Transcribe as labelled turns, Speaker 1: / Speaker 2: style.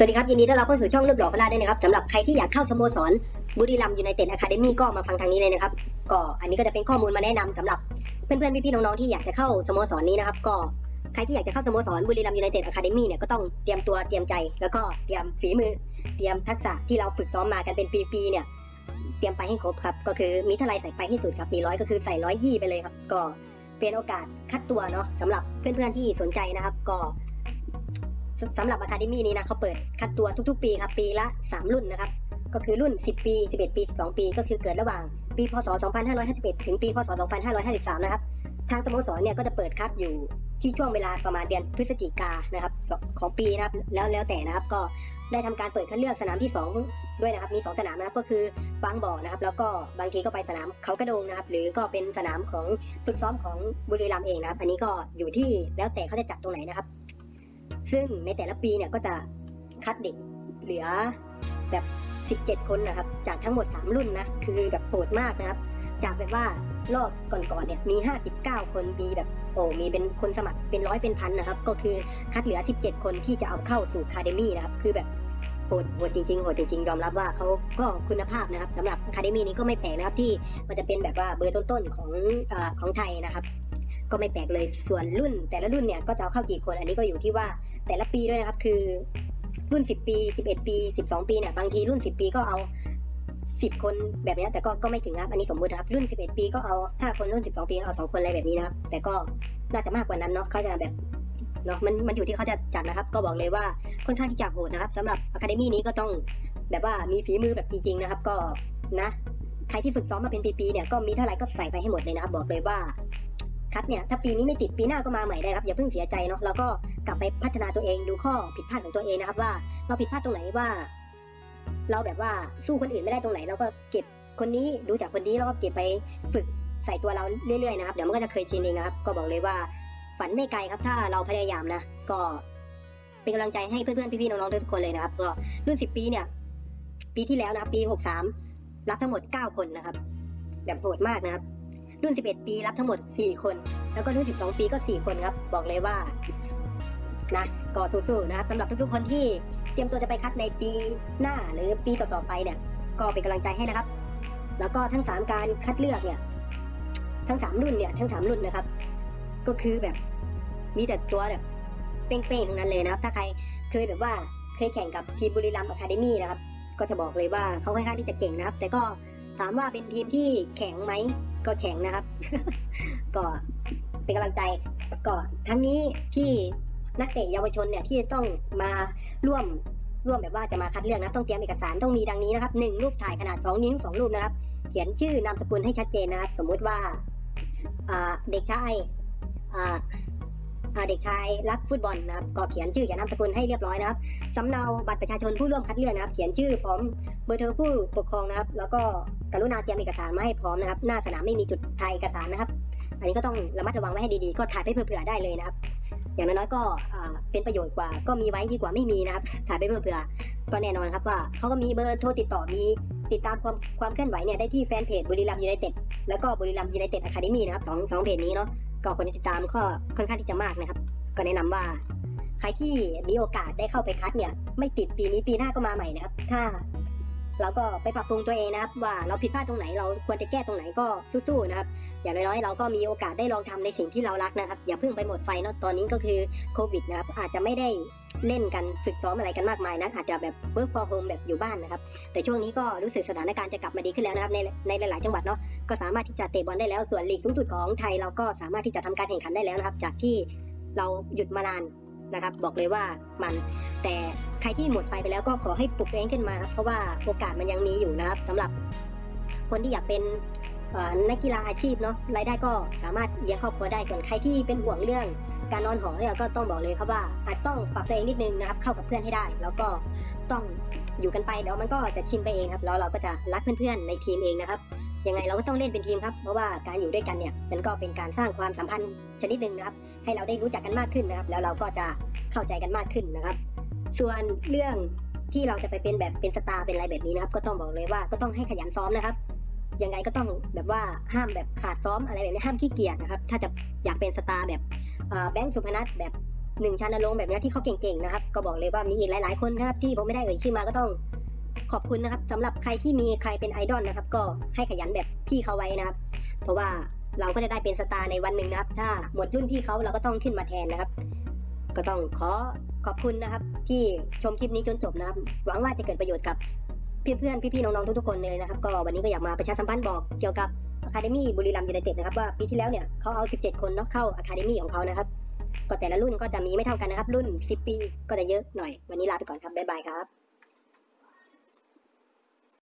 Speaker 1: สวัสดีครับ ยินดีต้อนรับเข้าสู่ช่องรูปหล่อพาด้วยนะครับสำหรับใครที่อยากเข้าสโมสรบุรีรัมย์ยูไนเต็ดอะคาเดมี่ก็มาฟังทางนี้เลยนะครับ ก็อันนี้ก็จะเป็นข้อมูลมาแนะนำสำหรับเพื่อนๆพี่ๆน้องๆที่อยากจะเข้าสโมสรนี้นะครับ ก็ใครที่อยากจะเข้าสโมสรบุรีรัมย์ยูไนเต็ดอะคาเดมี่เนี่ยก็ต้องเตรียมตัวเตรียมใจ แล้วก็เตรียมฝีมือ เตรียมทักษะที่เราฝึกซ้อมมากันเป็นปีๆเนี่ย เตรียมไปให้ครบครับ ก็คือมีเท่าไรใส่ไปให้สุดครับมีร้อยก็คือใส่ร้อยยี่ไปเลยครับ ก็เป็นโอกาสคัดตัวเนาะสำหรับเพื่อนๆที่สนใจนะครับ ก็ สำหรับ Academy นี้นะเขาเปิดคัดตัวทุกๆ ปีครับปีละ 3 รุ่นนะครับก็คือรุ่น 10 ปี 11 ปี 12 ปี ก็คือเกิดระหว่างปีพศ 2551 ถึงปีพศ 2553 นะครับ ทางสโมสรเนี่ยก็จะเปิดคัดอยู่ที่ช่วงเวลาประมาณเดือนพฤศจิกานะครับของปีนะครับแล้วแล้วแต่นะครับก็ได้ทำการเปิดคัดเลือกสนามที่ 2 ด้วยนะครับมี 2 สนามนะครับก็คือบางบ่อนะครับ แล้วก็บางทีก็ไปสนามเขากระโดงนะครับ หรือก็เป็นสนามของฝึกซ้อมของบุรีรัมย์เองนะครับ อันนี้ก็อยู่ที่แล้วแต่เขาจะจัดตรงไหนนะครับ ซึ่งในแต่ละปีเนี่ยก็จะคัดเด็กเหลือแบบ 17 คนนะครับ จากทั้งหมด 3 รุ่นนะ คือแบบโหดมากนะครับ จากแบบว่ารอบก่อนๆเนี่ยมี 59 คนมีแบบโอ้มีเป็นคนสมัครเป็นร้อยเป็นพันนะครับ ก็คือคัดเหลือ 17 คนที่จะเอาเข้าสู่คาเดมี่นะครับ คือแบบโหดโหดจริงๆโหดจริงๆ ยอมรับว่าเขาก็คุณภาพนะครับสำหรับคาเดมี่นี้ก็ไม่แปลกนะครับที่มันจะเป็นแบบว่าเบอร์ต้นๆของอของไทยนะครับ ก็ไม่แปลกเลยส่วนรุ่นแต่ละรุ่นเนี่ยก็จะเอาเข้ากี่คนอันนี้ก็อยู่ที่ว่า แต่ละปีด้วยนะครับ คือรุ่น 10 ปี 11 ปี 12 ปีเนี่ยบางทีรุ่น 10 ปีก็เอา 10 คนแบบนี้แต่ก็ก็ไม่ถึงครับอันนี้สมมตินะครับ รุ่น 11 ปีก็เอา 5 คนรุ่น 12 ปีเอา 2 คนอะไรแบบนี้นะครับ แต่ก็น่าจะมากกว่านั้นเนาะเขาจะแบบเนาะมันมันอยู่ที่เขาจะจัดนะครับ ก็บอกเลยว่าค่อนข้างที่จะโหดนะครับสำหรับอะคาเดมี่นี้ก็ต้องแบบว่ามีฝีมือแบบจริง ๆ นะครับ ก็นะใครที่ฝึกซ้อมมาเป็นปีๆเนี่ยก็มีเท่าไหร่ก็ใส่ไปให้หมดเลยนะครับ บอกเลยว่า คัดเนี่ยถ้าปีนี้ไม่ติดปีหน้าก็มาใหม่ได้ครับอย่าเพิ่งเสียใจเนาะแล้วก็กลับไปพัฒนาตัวเองดูข้อผิดพลาดของตัวเองนะครับ ว่าเราผิดพลาดตรงไหนว่า เราแบบว่าสู้คนอื่นไม่ได้ตรงไหนเราก็เก็บคนนี้ดูจากคนนี้แล้วก็เก็บไปฝึกใส่ตัวเราเรื่อยๆนะครับเดี๋ยวมันก็จะเคยชินเองนะครับ ก็บอกเลยว่าฝันไม่ไกลครับ ถ้าเราพยายามนะก็เป็นกำลังใจให้เพื่อนๆพี่ๆน้องๆทุกคนเลยนะครับ ก็รุ่นสิบปีเนี่ย ปีที่แล้วนะครับปีหกสามรับทั้งหมดเก้าคนนะครับ แบบโหดมากนะครับ รุ่น 11 ปีรับทั้งหมด 4 คน แล้วก็รุ่น 12 ปีก็ 4 คนครับ บอกเลยว่านะก็สู้ๆนะครับสำหรับทุกๆคนที่เตรียมตัวจะไปคัดในปีหน้าหรือปีต่อๆไปเนี่ย ก็เป็นกำลังใจให้นะครับ แล้วก็ทั้ง 3 การคัดเลือกเนี่ย ทั้ง 3 รุ่นเนี่ยทั้ง 3 รุ่นนะครับ ก็คือแบบมีแต่ตัวแบบเป้งๆทั้งนั้นเลยนะครับ ถ้าใครเคยแบบว่าเคยแข่งกับทีมบุรีรัมย์อะคาเดมี่นะครับ ก็จะบอกเลยว่าเขาค่อนข้างที่จะเก่งนะครับ แต่ก็ถามว่าเป็นทีมที่แข็งไหม ก็แข็งนะครับ ก็เป็นกำลังใจก็ทั้งนี้ที่นักเตะเยาวชนเนี่ยที่ต้องมาร่วมร่วมแบบว่าจะมาคัดเลือกนะต้องเตรียมเอกสารต้องมีดังนี้นะครับหนึ่งรูปถ่ายขนาด2นิ้ว2รูปนะครับ เขียนชื่อนามสกุลให้ชัดเจนนะครับ สมมุติว่าเด็กชายอ่า เด็กชายรักฟุตบอลนะครับก็เขียนชื่อเขียนนามสกุลให้เรียบร้อยนะครับสำเนาบัตรประชาชนผู้ร่วมคัดเลือกนะครับ เขียนชื่อพร้อมเบอร์โทรผู้ปกครองนะครับ แล้วก็กรุณาเตรียมเอกสารมาให้พร้อมนะครับ หน้าสนามไม่มีจุดถ่ายเอกสารนะครับ อันนี้ก็ต้องระมัดระวังไว้ให้ดีๆ ก็ถ่ายไปเผื่อๆได้เลยนะครับ อย่างน้อยๆก็เป็นประโยชน์กว่า ก็มีไว้ดีกว่าไม่มีนะครับ ถ่ายไปเผื่อๆก็แน่นอนครับว่าเขาก็มีเบอร์โทรติดต่อมี ติดตามความความเคลื่อนไหวเนี่ยได้ที่แฟนเพจบุรีรัมย์ยูไนเต็ดแล้วก็บุรีรัมย์ยูไนเต็ดอะคาเดมี่นะครับสองสองเพจนี้เนาะก็คนที่ติดตามก็ค่อนข้างที่จะมากนะครับ ก็แนะนำว่า ใครที่มีโอกาสได้เข้าไปคัดเนี่ย ไม่ติดปีนี้ปีหน้าก็มาใหม่นะครับ ถ้า เราก็ไปปรับปรุงตัวเองนะครับ ว่าเราผิดพลาดตรงไหนเราควรจะแก้ตรงไหนก็สู้ๆนะครับ อย่างน้อยๆเราก็มีโอกาสได้ลองทำในสิ่งที่เรารักนะครับ อย่าเพิ่งไปหมดไฟเนาะตอนนี้ก็คือโควิดนะครับอาจจะไม่ได้ เล่นกันฝึกซ้อมอะไรกันมากมายนะอาจจะแบบ work from home แบบอยู่บ้านนะครับแต่ช่วงนี้ก็รู้สึกสถานการณ์จะกลับมาดีขึ้นแล้วนะครับในในหลายๆจังหวัดเนาะก็สามารถที่จะเตะบอลได้แล้วส่วนลีกสูงสุดของไทยเราก็สามารถที่จะทำการแข่งขันได้แล้วนะครับ จากที่เราหยุดมานานนะครับ บอกเลยว่ามัน แต่ใครที่หมดไฟไปแล้วก็ขอให้ปลุกตัวเองขึ้นมาครับเพราะว่าโอกาสมันยังมีอยู่นะครับสำหรับคนที่อยากเป็นนักกีฬาอาชีพเนาะรายได้ก็สามารถเลี้ยงครอบครัวได้ส่วนใครที่เป็นห่วงเรื่อง การนอนหอเนี่ยก็ต้องบอกเลยครับว่าอาจต้องปรับตัวเองนิดนึงนะครับ เข้ากับเพื่อนให้ได้ แล้วก็ต้องอยู่กันไปเดี๋ยวมันก็จะชินไปเองครับแล้วเราก็จะรักเพื่อนๆในทีมเองนะครับยังไงเราก็ต้องเล่นเป็นทีมครับ เพราะว่าการอยู่ด้วยกันเนี่ยมันก็เป็นการสร้างความสัมพันธ์ชนิดหนึ่งนะครับ ให้เราได้รู้จักกันมากขึ้นนะครับ แล้วเราก็จะเข้าใจกันมากขึ้นนะครับ ส่วนเรื่องที่เราจะไปเป็นแบบเป็นสตาร์เป็นอะไรแบบนี้นะครับ ก็ต้องบอกเลยว่าก็ต้องให้ขยันซ้อมนะครับ ยังไงก็ต้องแบบว่าห้ามแบบขาดซ้อมอะไรแบบนี้ห้ามขี้เกียจนะครับ ถ้าจะอยากเป็นสตาร์แบบ แบงค์สุพนัทแบบหนึ่งชานรงค์แบบนี้ที่เขาเก่งๆนะครับ ก็บอกเลยว่ามีอีกหลาย ๆ คนนะครับ ที่ผมไม่ได้เอ่ยชื่อมาก็ต้องขอบคุณนะครับสำหรับใครที่มีใครเป็นไอดอลนะครับ ก็ให้ขยันแบบพี่เขาไว้นะครับ เพราะว่าเราก็จะได้เป็นสตาร์ในวันหนึ่งนะครับ ถ้าหมดรุ่นพี่เขาเราก็ต้องขึ้นมาแทนนะครับ ก็ต้องขอขอบคุณนะครับ ที่ชมคลิปนี้จนจบนะครับ หวังว่าจะเกิดประโยชน์กับเพื่อนๆพี่ๆน้องๆทุกๆคนเลยนะครับ ก็วันนี้ก็อยากมาประชาสัมพันธ์บอกเกี่ยวกับ คาเดมี่บุรีรัมย์ยูไนเต็ดนะครับว่าปีที่แล้วเนี่ยเขาเอา 17 คนเนาะเข้า academy ของเขานะครับก็แต่ละรุ่นก็จะมีไม่เท่ากันนะครับ รุ่น 10 ปีก็จะเยอะหน่อย วันนี้ลาไปก่อนครับ bye bye ครับ